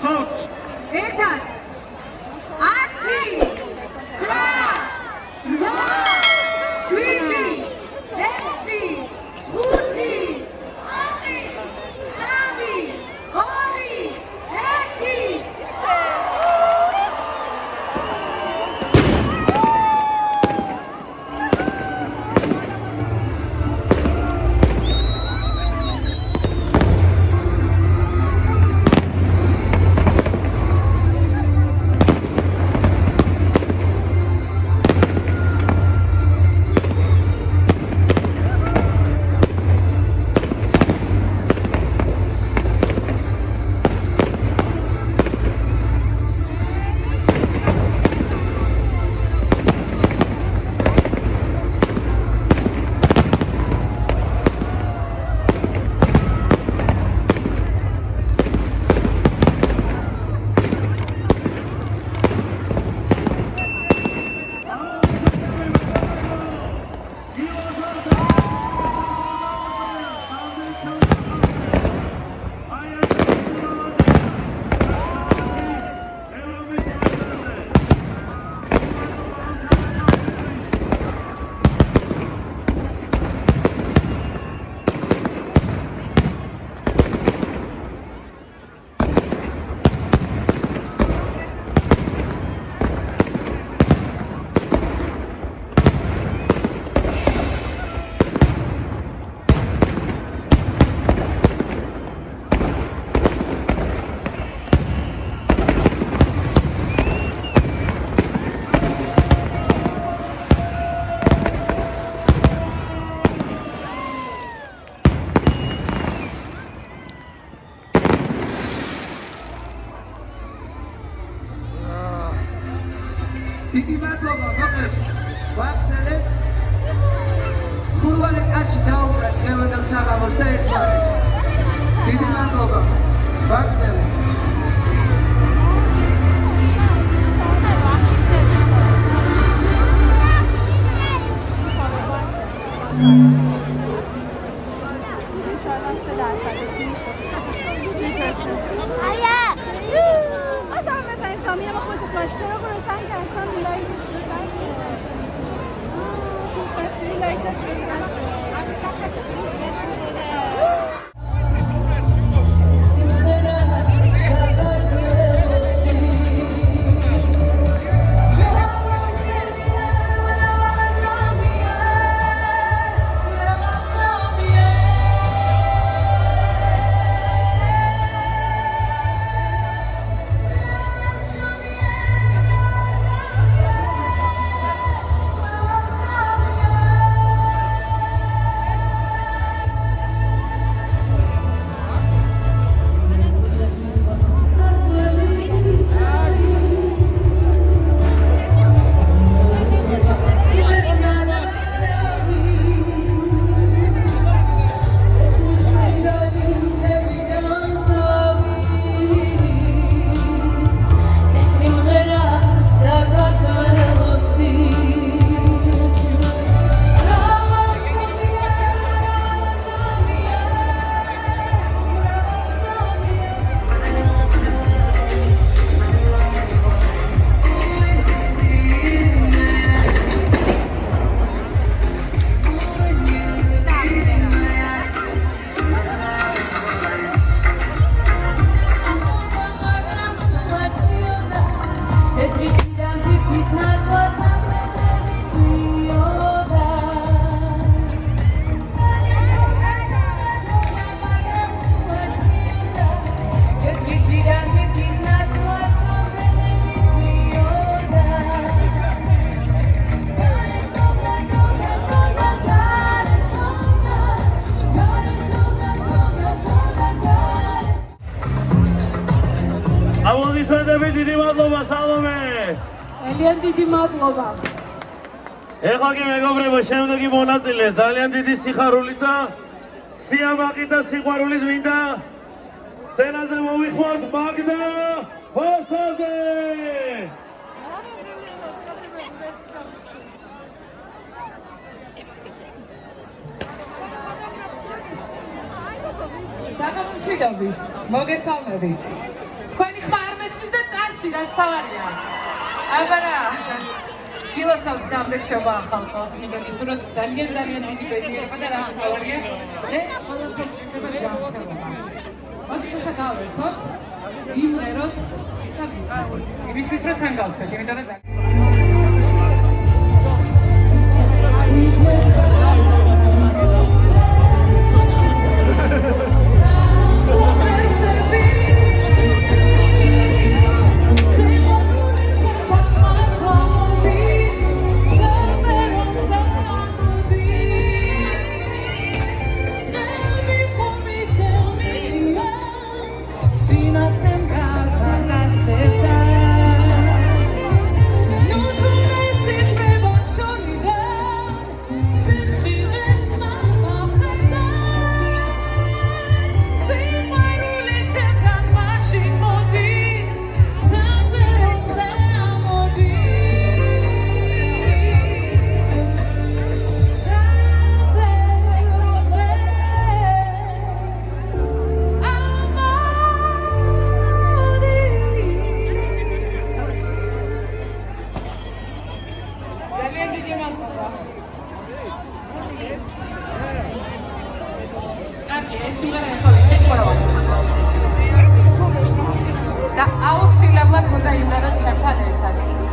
Solte! Verdade! დიდი მადლობა მოკლედ. ვახცელებ ხურვალე კაში დაუბრა ძევადელ საღამოს და ერთმანეთს. დიდი მადლობა. ვახცელებ 아야! Was فامیلم خوشش اومد چرا روشن که اصلا لایتش روشن شد. دوست دستی لایتش روشن شد. ძალიან დიდი მადლობა. ეხლა კი მეგობრებო შემდეგი მონაწილე. ძალიან დიდი სიხარულით და სიამაყით და სიყვარულით მინდა სცენაზე მოვიხმოთ მაგდა ფოსაზე საღამომშვიდობის მოგესალმებით. თქვენი ხმა ხში რაც თავარია. აბარა. გილოცავთ დამბექშობა ახალ წელს კიდევ ისურვოთ ძალიან ძალიან დიდი ბედნიერება და რაც თავარია. მე ყოველთვის ვჭირდება ჯანმრთელობა. მოდი გავერთოთ, ვიმღეროთ და ვიცავთ. იმისთვის რომ თან გავხდეთ, იმიტომ რომ ძალიან लगभग होता है मेरा छठा